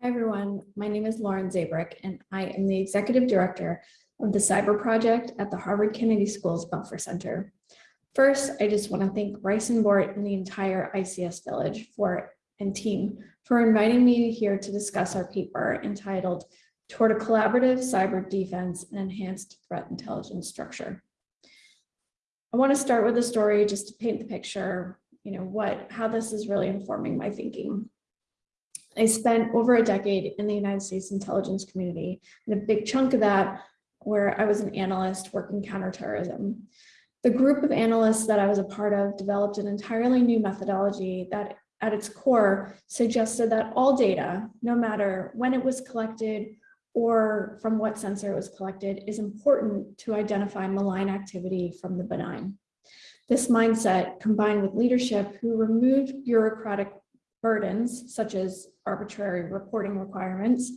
Hi, everyone. My name is Lauren Zabierek, and I am the Executive Director of the Cyber Project at the Harvard Kennedy School's Belfer Center. First, I just want to thank Bryson Bort and the entire ICS Village for and team for inviting me here to discuss our paper entitled Toward a Collaborative Cyber Defense and Enhanced Threat Intelligence Structure. I want to start with a story just to paint the picture, you know, what how this is really informing my thinking. I spent over a decade in the United States intelligence community, and a big chunk of that where I was an analyst working counterterrorism. The group of analysts that I was a part of developed an entirely new methodology that at its core suggested that all data, no matter when it was collected or from what sensor it was collected, is important to identify malign activity from the benign. This mindset, combined with leadership who removed bureaucratic burdens, such as arbitrary reporting requirements,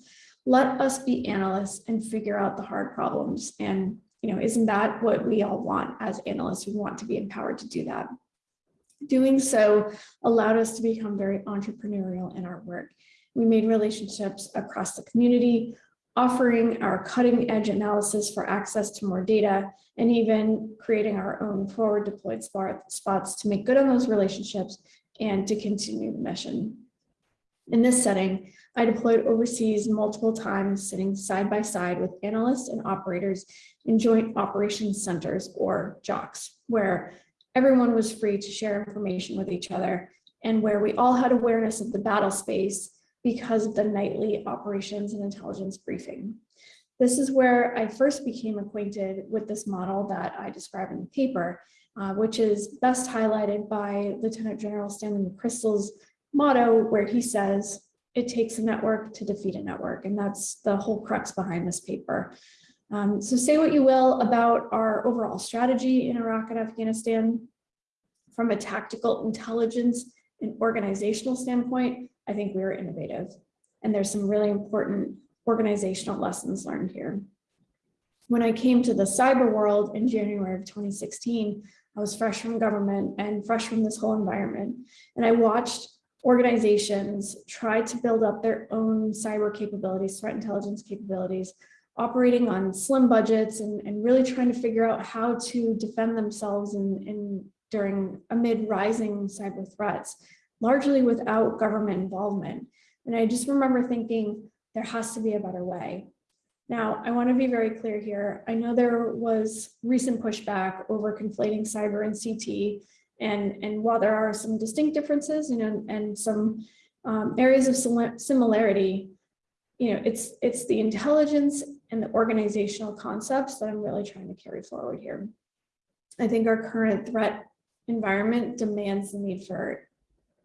let us be analysts and figure out the hard problems. And, you know, isn't that what we all want as analysts? We want to be empowered to do that. Doing so allowed us to become very entrepreneurial in our work. We made relationships across the community, offering our cutting edge analysis for access to more data, and even creating our own forward deployed spots to make good on those relationships and to continue the mission. In this setting, I deployed overseas multiple times, sitting side by side with analysts and operators in joint operations centers or JOCs, where everyone was free to share information with each other and where we all had awareness of the battle space because of the nightly operations and intelligence briefing. This is where I first became acquainted with this model that I describe in the paper, uh, which is best highlighted by Lieutenant General Stanley McChrystal's motto, where he says, it takes a network to defeat a network. And that's the whole crux behind this paper. Um, so say what you will about our overall strategy in Iraq and Afghanistan. From a tactical intelligence and organizational standpoint, I think we were innovative. And there's some really important organizational lessons learned here. When I came to the cyber world in January of 2016, I was fresh from government and fresh from this whole environment. And I watched organizations try to build up their own cyber capabilities, threat intelligence capabilities, operating on slim budgets and, and really trying to figure out how to defend themselves in, in during amid rising cyber threats, largely without government involvement. And I just remember thinking there has to be a better way. Now, I want to be very clear here. I know there was recent pushback over conflating cyber and CT. And, and while there are some distinct differences you know, and some um, areas of similarity, you know, it's, it's the intelligence and the organizational concepts that I'm really trying to carry forward here. I think our current threat environment demands the need for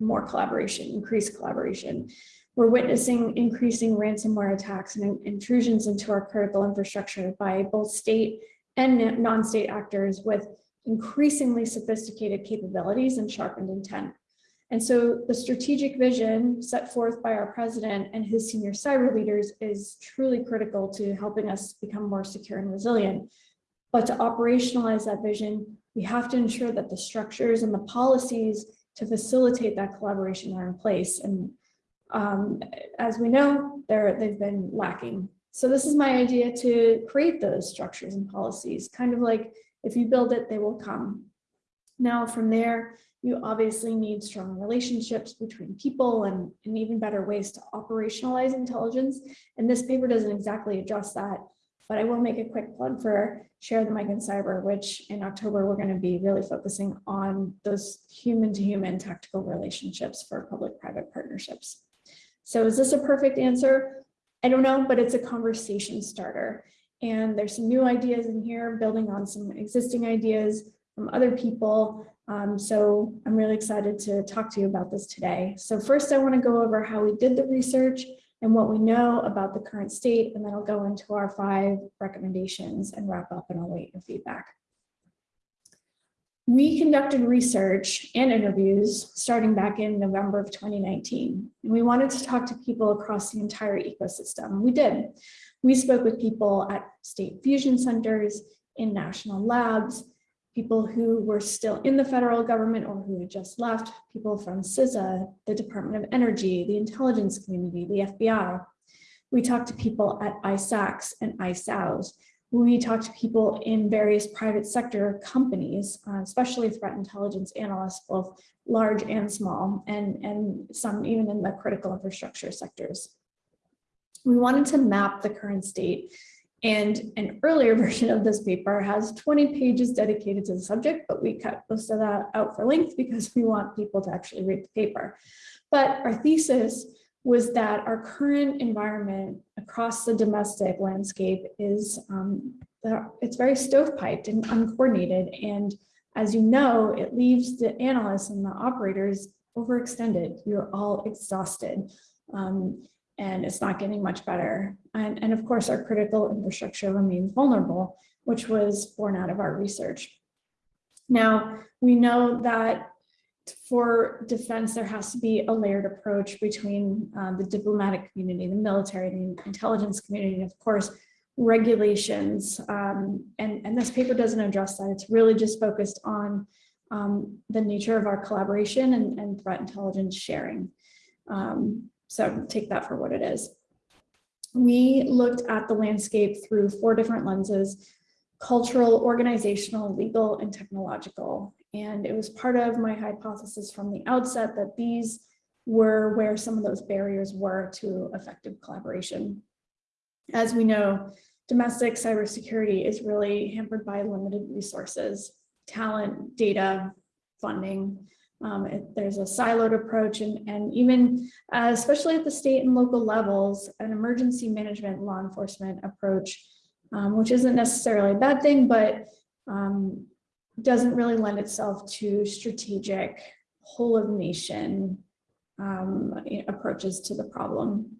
more collaboration, increased collaboration. We're witnessing increasing ransomware attacks and intrusions into our critical infrastructure by both state and non-state actors with increasingly sophisticated capabilities and sharpened intent. And so the strategic vision set forth by our president and his senior cyber leaders is truly critical to helping us become more secure and resilient. But to operationalize that vision, we have to ensure that the structures and the policies to facilitate that collaboration are in place. And um, as we know, they've been lacking. So this is my idea to create those structures and policies, kind of like if you build it, they will come. Now from there, you obviously need strong relationships between people and, and even better ways to operationalize intelligence. And this paper doesn't exactly address that, but I will make a quick plug for Share the Mic in Cyber, which in October, we're going to be really focusing on those human to human tactical relationships for public-private partnerships. So is this a perfect answer? I don't know, but it's a conversation starter. And there's some new ideas in here, building on some existing ideas from other people. Um, so I'm really excited to talk to you about this today. So first, I want to go over how we did the research and what we know about the current state, and then I'll go into our five recommendations and wrap up and I'll wait your feedback. We conducted research and interviews starting back in November of 2019. And we wanted to talk to people across the entire ecosystem. We did. We spoke with people at state fusion centers, in national labs, people who were still in the federal government or who had just left, people from CISA, the Department of Energy, the intelligence community, the FBI. We talked to people at ISACs and ISAOs. We talked to people in various private sector companies, uh, especially threat intelligence analysts, both large and small, and, and some even in the critical infrastructure sectors. We wanted to map the current state and an earlier version of this paper has 20 pages dedicated to the subject, but we cut most of that out for length because we want people to actually read the paper. But our thesis was that our current environment across the domestic landscape is um, it's very stovepiped and uncoordinated. And as you know, it leaves the analysts and the operators overextended. You're all exhausted. Um, and it's not getting much better. And, and of course, our critical infrastructure remains vulnerable, which was borne out of our research. Now, we know that for defense, there has to be a layered approach between uh, the diplomatic community, the military, the intelligence community, and of course, regulations. Um, and, and this paper doesn't address that. It's really just focused on um, the nature of our collaboration and, and threat intelligence sharing. Um, so take that for what it is. We looked at the landscape through four different lenses, cultural, organizational, legal, and technological. And it was part of my hypothesis from the outset that these were where some of those barriers were to effective collaboration. As we know, domestic cybersecurity is really hampered by limited resources, talent, data, funding, um, it, there's a siloed approach and, and even, uh, especially at the state and local levels, an emergency management law enforcement approach, um, which isn't necessarily a bad thing, but um, doesn't really lend itself to strategic whole of nation um, approaches to the problem.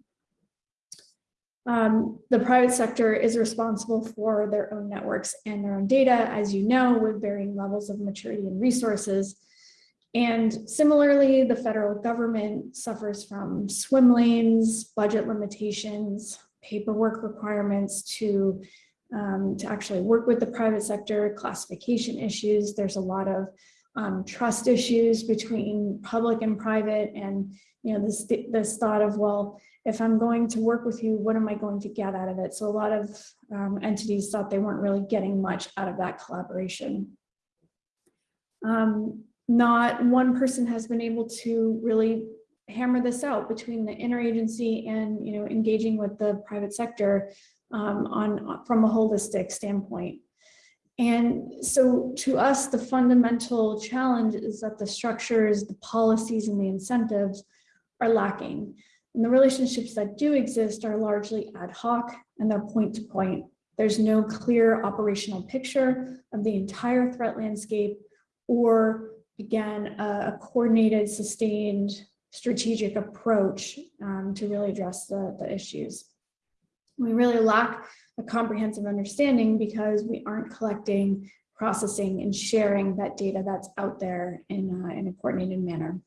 Um, the private sector is responsible for their own networks and their own data, as you know, with varying levels of maturity and resources. And similarly, the federal government suffers from swim lanes, budget limitations, paperwork requirements to, um, to actually work with the private sector, classification issues. There's a lot of um, trust issues between public and private and you know this, this thought of, well, if I'm going to work with you, what am I going to get out of it? So a lot of um, entities thought they weren't really getting much out of that collaboration. Um, not one person has been able to really hammer this out between the interagency and you know engaging with the private sector um, on from a holistic standpoint. And so to us, the fundamental challenge is that the structures, the policies, and the incentives are lacking. And the relationships that do exist are largely ad hoc and they're point to point. There's no clear operational picture of the entire threat landscape or again, a, a coordinated, sustained, strategic approach um, to really address the, the issues. We really lack a comprehensive understanding because we aren't collecting, processing, and sharing that data that's out there in, uh, in a coordinated manner.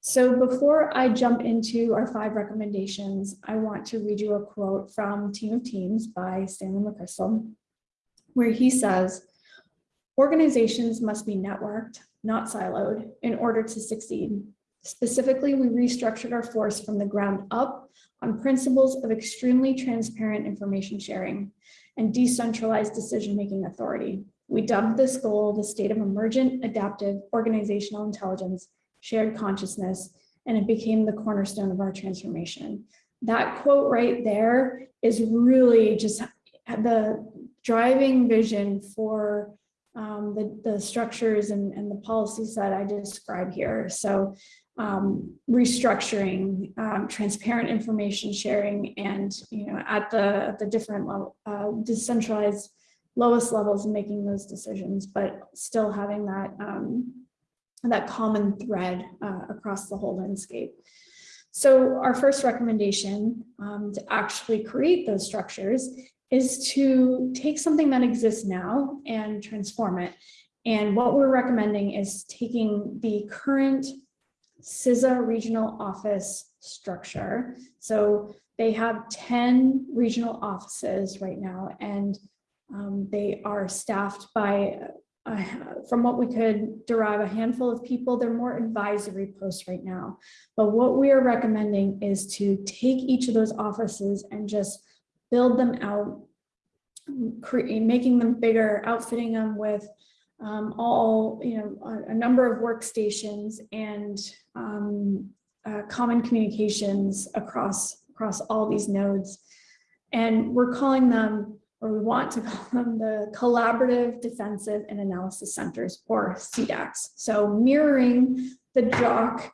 So before I jump into our five recommendations, I want to read you a quote from Team of Teams by Stanley McChrystal, where he says, organizations must be networked, not siloed, in order to succeed. Specifically, we restructured our force from the ground up on principles of extremely transparent information sharing and decentralized decision-making authority. We dubbed this goal the state of emergent, adaptive, organizational intelligence, shared consciousness, and it became the cornerstone of our transformation. That quote right there is really just the driving vision for um, the, the structures and, and the policies that I describe here. So um, restructuring, um, transparent information sharing, and you know at the at the different level, uh, decentralized lowest levels, making those decisions, but still having that um, that common thread uh, across the whole landscape. So our first recommendation um, to actually create those structures is to take something that exists now and transform it. And what we're recommending is taking the current CISA regional office structure. So they have 10 regional offices right now, and um, they are staffed by uh, from what we could derive, a handful of people. They're more advisory posts right now. But what we are recommending is to take each of those offices and just build them out, create, making them bigger, outfitting them with um, all, you know, a, a number of workstations and um, uh, common communications across, across all these nodes. And we're calling them, or we want to call them the Collaborative Defensive and Analysis Centers, or CDACs. So mirroring the JOC,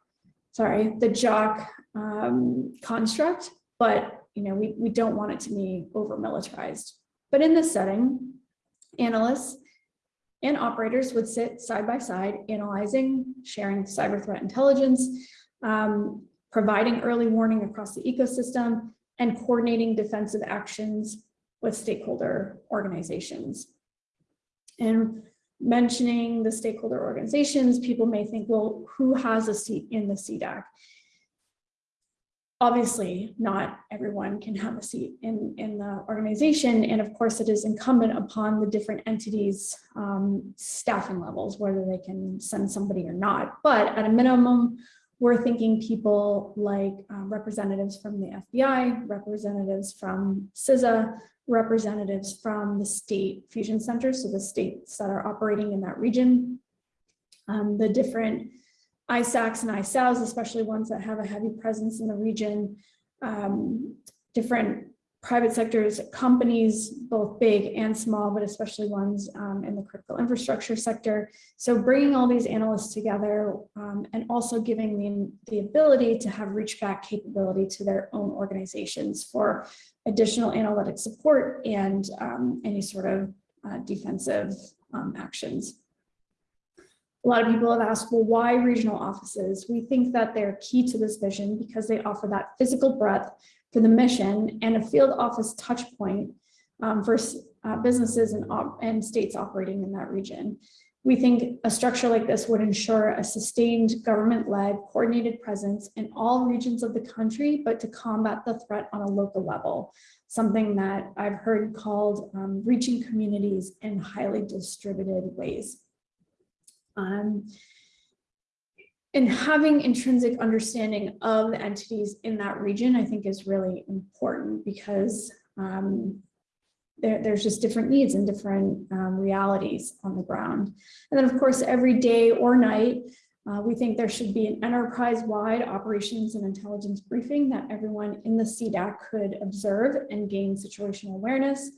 sorry, the JOC um, construct, but you know, we, we don't want it to be over militarized. But in this setting, analysts and operators would sit side by side, analyzing, sharing cyber threat intelligence, um, providing early warning across the ecosystem, and coordinating defensive actions with stakeholder organizations. And mentioning the stakeholder organizations, people may think, well, who has a seat in the CDAC? Obviously, not everyone can have a seat in, in the organization. And of course, it is incumbent upon the different entities um, staffing levels, whether they can send somebody or not. But at a minimum, we're thinking people like um, representatives from the FBI, representatives from CISA, representatives from the state fusion centers, so the states that are operating in that region, um, the different ISACs and ISAOs, especially ones that have a heavy presence in the region, um, different private sectors, companies, both big and small, but especially ones um, in the critical infrastructure sector. So bringing all these analysts together um, and also giving them the ability to have reach back capability to their own organizations for additional analytic support and um, any sort of uh, defensive um, actions. A lot of people have asked, well, why regional offices? We think that they're key to this vision because they offer that physical breadth for the mission and a field office touch point um, for uh, businesses and, and states operating in that region. We think a structure like this would ensure a sustained government-led coordinated presence in all regions of the country, but to combat the threat on a local level, something that I've heard called um, reaching communities in highly distributed ways. Um, and having intrinsic understanding of the entities in that region, I think is really important because um, there, there's just different needs and different um, realities on the ground. And then of course, every day or night, uh, we think there should be an enterprise-wide operations and intelligence briefing that everyone in the CDAC could observe and gain situational awareness.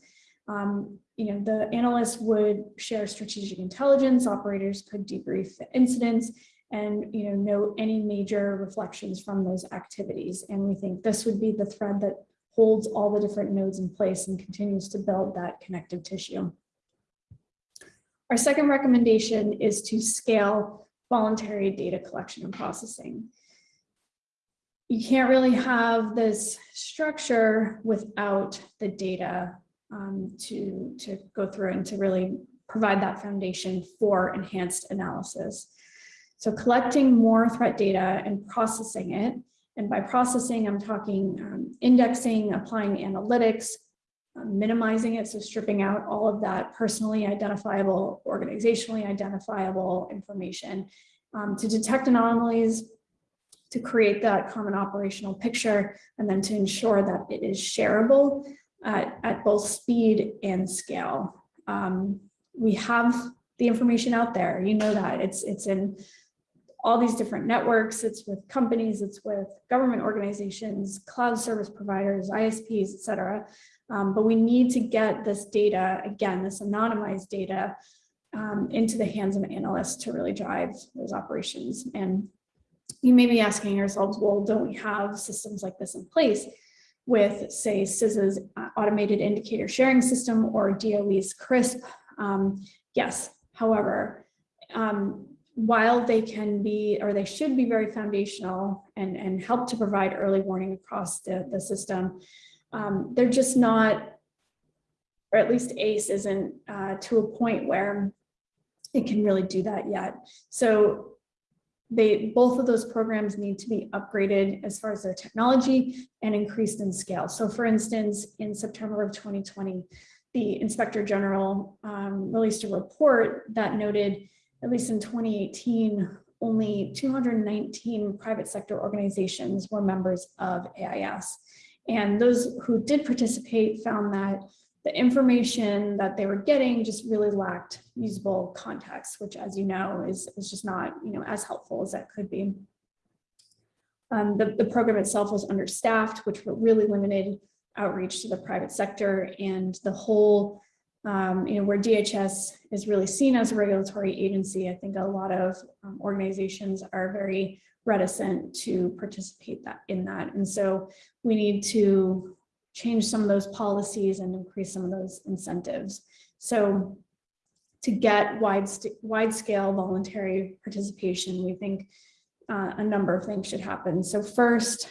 Um, you know, the analysts would share strategic intelligence, operators could debrief the incidents, and you know note any major reflections from those activities. And we think this would be the thread that holds all the different nodes in place and continues to build that connective tissue. Our second recommendation is to scale voluntary data collection and processing. You can't really have this structure without the data um, to, to go through and to really provide that foundation for enhanced analysis. So collecting more threat data and processing it. And by processing, I'm talking um, indexing, applying analytics, um, minimizing it, so stripping out all of that personally identifiable, organizationally identifiable information um, to detect anomalies, to create that common operational picture, and then to ensure that it is shareable at, at both speed and scale. Um, we have the information out there, you know that, it's, it's in all these different networks. It's with companies, it's with government organizations, cloud service providers, ISPs, et cetera. Um, but we need to get this data, again, this anonymized data um, into the hands of analysts to really drive those operations. And you may be asking yourselves, well, don't we have systems like this in place with, say, CISA's uh, automated indicator sharing system or DOE's CRISP? Um, yes, however, um, while they can be, or they should be very foundational and, and help to provide early warning across the, the system, um, they're just not, or at least ACE isn't uh, to a point where it can really do that yet. So they both of those programs need to be upgraded as far as their technology and increased in scale. So for instance, in September of 2020, the Inspector General um, released a report that noted, at least in 2018, only 219 private sector organizations were members of AIS. And those who did participate found that the information that they were getting just really lacked usable context, which as you know, is, is just not you know, as helpful as that could be. Um, the, the program itself was understaffed, which really limited outreach to the private sector and the whole, um, you know, where DHS is really seen as a regulatory agency. I think a lot of um, organizations are very reticent to participate that in that. And so we need to change some of those policies and increase some of those incentives. So to get wide, wide scale voluntary participation, we think uh, a number of things should happen. So first,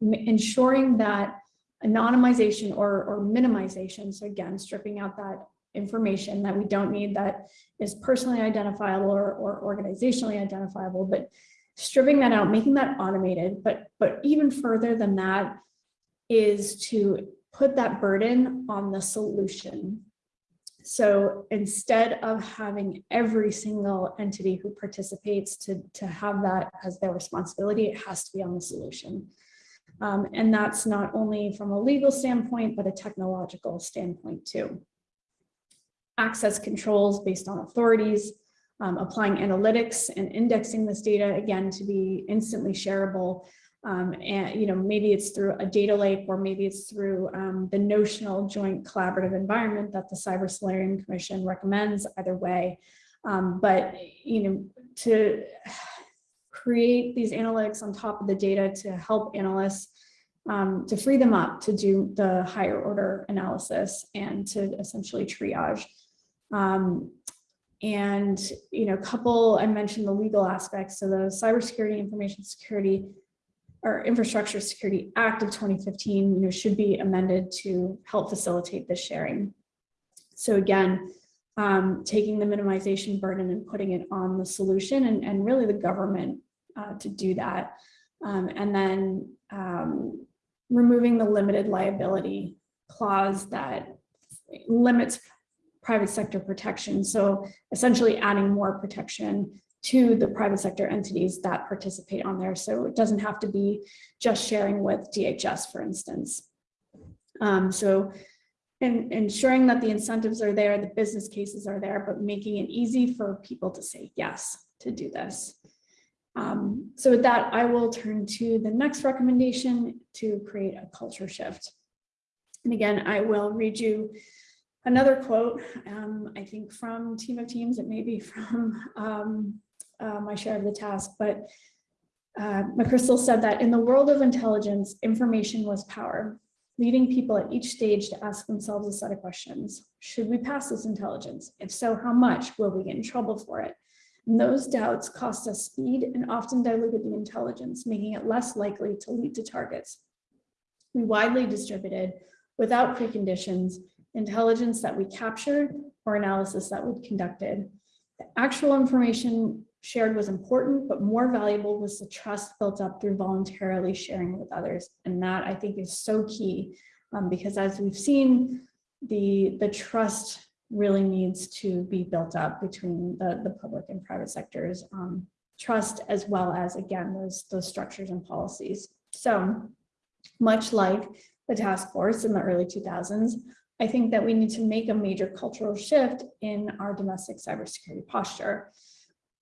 ensuring that anonymization or, or minimization, so again, stripping out that information that we don't need that is personally identifiable or, or organizationally identifiable, but stripping that out, making that automated, but, but even further than that is to put that burden on the solution. So instead of having every single entity who participates to, to have that as their responsibility, it has to be on the solution. Um, and that's not only from a legal standpoint, but a technological standpoint too. Access controls based on authorities, um, applying analytics and indexing this data again to be instantly shareable um, and you know maybe it's through a data lake or maybe it's through um, the notional joint collaborative environment that the Cyber Solarium Commission recommends either way. Um, but you know to create these analytics on top of the data to help analysts um, to free them up to do the higher order analysis and to essentially triage. Um, and, you know, couple, I mentioned the legal aspects. So the Cybersecurity Information Security or Infrastructure Security Act of 2015, you know, should be amended to help facilitate this sharing. So again, um, taking the minimization burden and putting it on the solution and, and really the government uh, to do that. Um, and then um, removing the limited liability clause that limits private sector protection. So essentially adding more protection to the private sector entities that participate on there. So it doesn't have to be just sharing with DHS, for instance. Um, so and ensuring that the incentives are there, the business cases are there, but making it easy for people to say yes to do this. Um, so with that, I will turn to the next recommendation to create a culture shift. And again, I will read you another quote, um, I think from Team of Teams, it may be from um, uh, my share of the task, but uh, McChrystal said that in the world of intelligence, information was power, leading people at each stage to ask themselves a set of questions. Should we pass this intelligence? If so, how much? Will we get in trouble for it? And those doubts cost us speed and often diluted the intelligence, making it less likely to lead to targets. We widely distributed, without preconditions, intelligence that we captured or analysis that we conducted. The actual information shared was important, but more valuable was the trust built up through voluntarily sharing with others. And that I think is so key um, because as we've seen, the, the trust really needs to be built up between the, the public and private sectors. Um, trust as well as, again, those, those structures and policies. So much like the task force in the early 2000s, I think that we need to make a major cultural shift in our domestic cybersecurity posture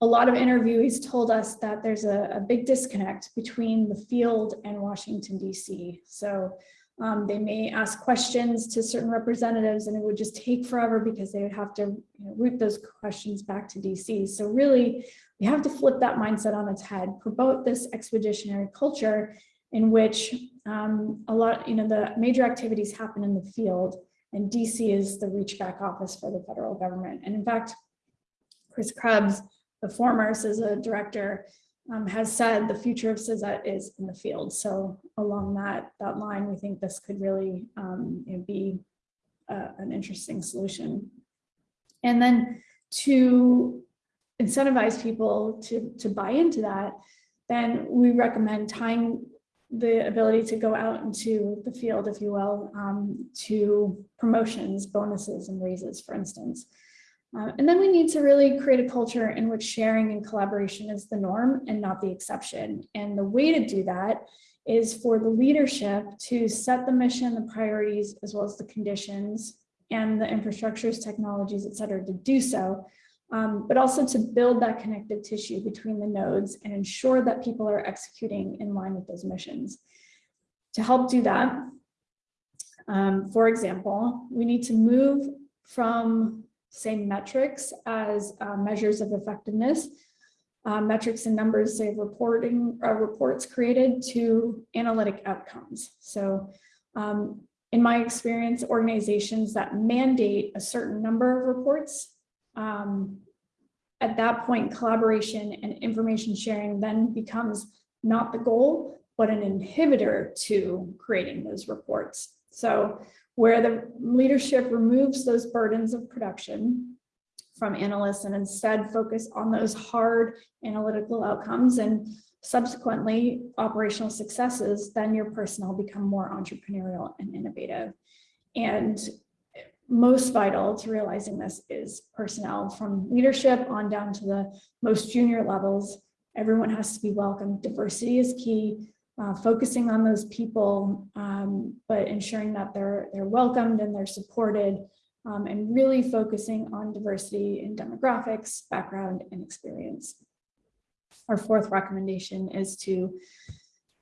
a lot of interviewees told us that there's a, a big disconnect between the field and Washington, DC. So um, they may ask questions to certain representatives and it would just take forever because they would have to you know, route those questions back to DC. So really, we have to flip that mindset on its head, promote this expeditionary culture in which um, a lot, you know, the major activities happen in the field and DC is the reach back office for the federal government. And in fact, Chris Krebs the former CISA director um, has said the future of CISA is in the field. So along that, that line, we think this could really um, be uh, an interesting solution. And then to incentivize people to, to buy into that, then we recommend tying the ability to go out into the field, if you will, um, to promotions, bonuses, and raises, for instance. Uh, and then we need to really create a culture in which sharing and collaboration is the norm and not the exception. And the way to do that is for the leadership to set the mission, the priorities, as well as the conditions and the infrastructures, technologies, et cetera, to do so, um, but also to build that connective tissue between the nodes and ensure that people are executing in line with those missions. To help do that, um, for example, we need to move from say metrics as uh, measures of effectiveness, uh, metrics and numbers, say reporting uh, reports created to analytic outcomes. So um, in my experience, organizations that mandate a certain number of reports, um, at that point, collaboration and information sharing then becomes not the goal, but an inhibitor to creating those reports. So where the leadership removes those burdens of production from analysts and instead focus on those hard analytical outcomes and subsequently operational successes, then your personnel become more entrepreneurial and innovative. And most vital to realizing this is personnel from leadership on down to the most junior levels. Everyone has to be welcome. Diversity is key uh, focusing on those people, um, but ensuring that they're, they're welcomed and they're supported um, and really focusing on diversity in demographics, background, and experience. Our fourth recommendation is to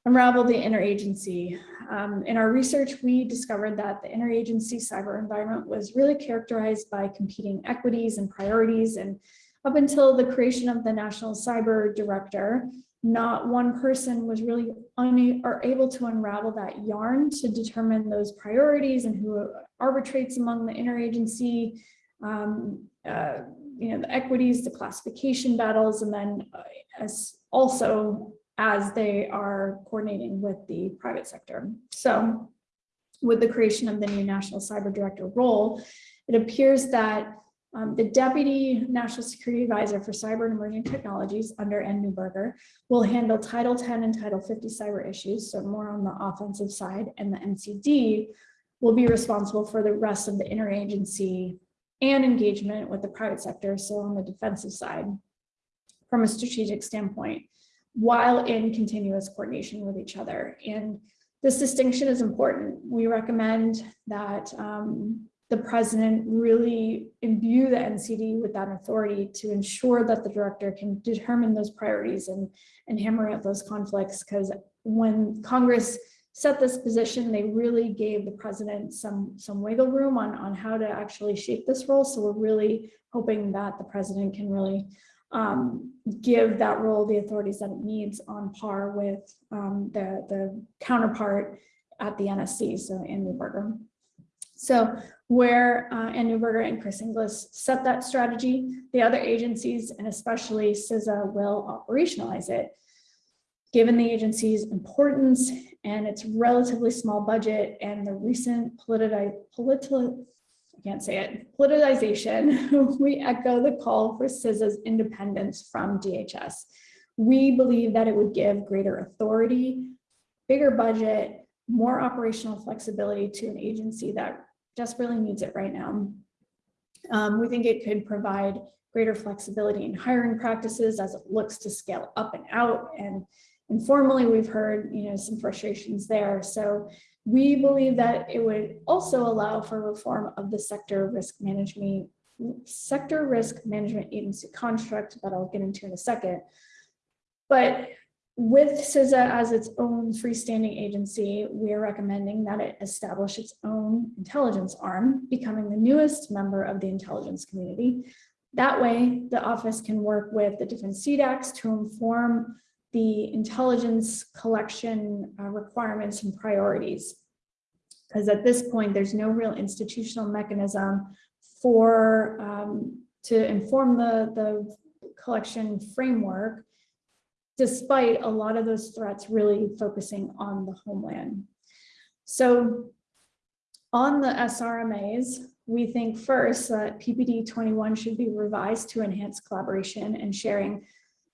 unravel the interagency. Um, in our research, we discovered that the interagency cyber environment was really characterized by competing equities and priorities. And up until the creation of the National Cyber Director, not one person was really or able to unravel that yarn to determine those priorities and who arbitrates among the interagency, um, uh, you know, the equities, the classification battles, and then uh, as also as they are coordinating with the private sector. So with the creation of the new National Cyber Director role, it appears that um, the Deputy National Security Advisor for Cyber and Emerging Technologies under Ann Neuberger will handle Title 10 and Title 50 cyber issues, so more on the offensive side, and the NCD will be responsible for the rest of the interagency and engagement with the private sector, so on the defensive side from a strategic standpoint, while in continuous coordination with each other. And this distinction is important. We recommend that um, the president really imbue the NCD with that authority to ensure that the director can determine those priorities and, and hammer out those conflicts. Because when Congress set this position, they really gave the president some, some wiggle room on, on how to actually shape this role. So we're really hoping that the president can really um, give that role the authorities that it needs on par with um, the, the counterpart at the NSC, so Ann Neuberger. So where uh, Ann and Chris Inglis set that strategy, the other agencies and especially CISA will operationalize it. Given the agency's importance and its relatively small budget and the recent political, political I can't say it, politicization, we echo the call for CISA's independence from DHS. We believe that it would give greater authority, bigger budget, more operational flexibility to an agency that desperately needs it right now. Um, we think it could provide greater flexibility in hiring practices as it looks to scale up and out. And informally, we've heard you know some frustrations there. So we believe that it would also allow for reform of the sector risk management sector risk management agency construct that I'll get into in a second. But with CISA as its own freestanding agency, we are recommending that it establish its own intelligence arm, becoming the newest member of the intelligence community. That way, the office can work with the different CDACs to inform the intelligence collection uh, requirements and priorities. Because at this point, there's no real institutional mechanism for um, to inform the, the collection framework despite a lot of those threats really focusing on the homeland. So on the SRMAs, we think first that PPD 21 should be revised to enhance collaboration and sharing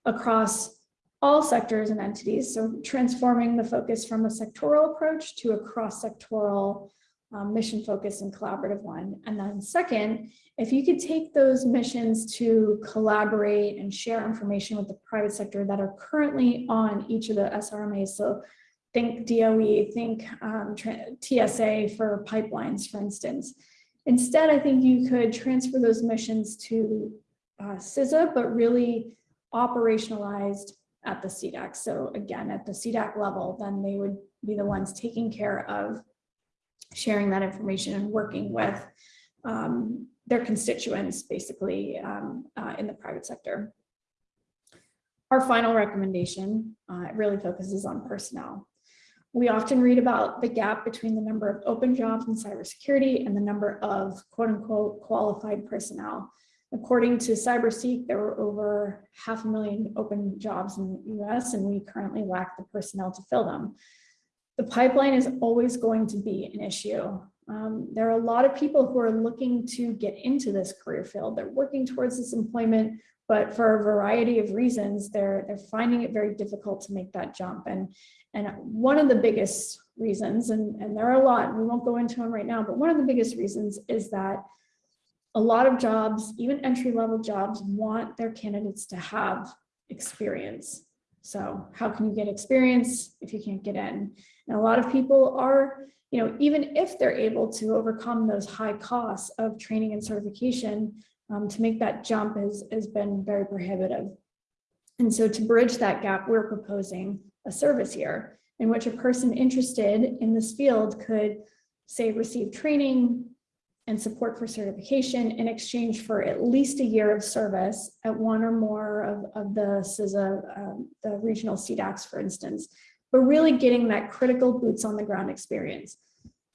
across all sectors and entities. So transforming the focus from a sectoral approach to a cross-sectoral um, mission focused and collaborative one. And then second, if you could take those missions to collaborate and share information with the private sector that are currently on each of the SRMAs. So think DOE, think um, TSA for pipelines, for instance. Instead, I think you could transfer those missions to uh, CISA, but really operationalized at the CDAC. So again, at the CDAC level, then they would be the ones taking care of sharing that information and working with um, their constituents, basically, um, uh, in the private sector. Our final recommendation uh, really focuses on personnel. We often read about the gap between the number of open jobs in cybersecurity and the number of quote unquote qualified personnel. According to CyberSeek, there were over half a million open jobs in the US and we currently lack the personnel to fill them. The pipeline is always going to be an issue. Um, there are a lot of people who are looking to get into this career field. They're working towards this employment, but for a variety of reasons, they're, they're finding it very difficult to make that jump. And, and one of the biggest reasons, and, and there are a lot, we won't go into them right now, but one of the biggest reasons is that a lot of jobs, even entry level jobs, want their candidates to have experience. So how can you get experience if you can't get in? And a lot of people are, you know, even if they're able to overcome those high costs of training and certification, um, to make that jump has, has been very prohibitive. And so to bridge that gap, we're proposing a service year in which a person interested in this field could say receive training and support for certification in exchange for at least a year of service at one or more of, of the CISA, um, the regional CDACs, for instance, but really getting that critical boots on the ground experience.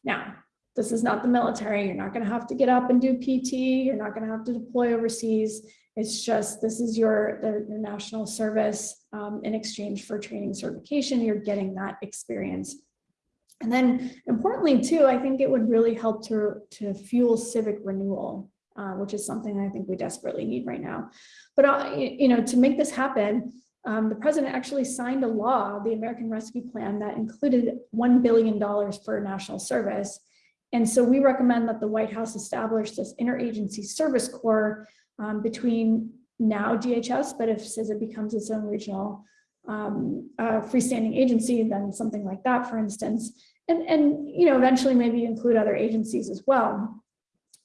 Now, this is not the military. You're not going to have to get up and do PT. You're not going to have to deploy overseas. It's just this is your, the, national service um, in exchange for training certification. You're getting that experience. And then importantly too, I think it would really help to, to fuel civic renewal, uh, which is something I think we desperately need right now. But, uh, you know, to make this happen, um, the president actually signed a law, the American Rescue Plan, that included $1 billion for national service. And so we recommend that the White House establish this interagency service corps um, between now DHS, but if CISA becomes its own regional um, uh, freestanding agency, then something like that, for instance, and, and you know, eventually maybe include other agencies as well.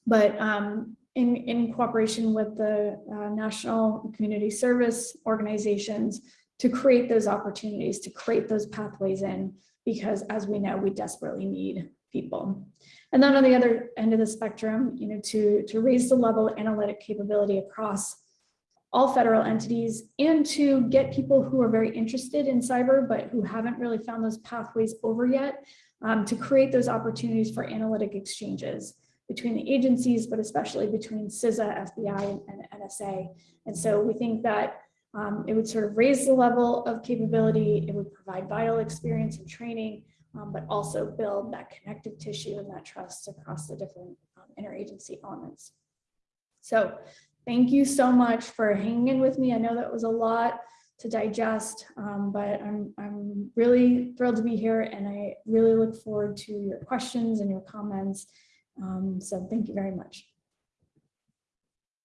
But um, in, in cooperation with the uh, national community service organizations to create those opportunities, to create those pathways in, because as we know, we desperately need people. And then on the other end of the spectrum, you know, to, to raise the level of analytic capability across all federal entities and to get people who are very interested in cyber, but who haven't really found those pathways over yet, um, to create those opportunities for analytic exchanges between the agencies, but especially between CISA, FBI, and, NSA. And so we think that um, it would sort of raise the level of capability, it would provide vital experience and training, um, but also build that connective tissue and that trust across the different um, interagency elements. So thank you so much for hanging with me. I know that was a lot to digest, um, but I'm, I'm really thrilled to be here and I really look forward to your questions and your comments. Um, so thank you very much.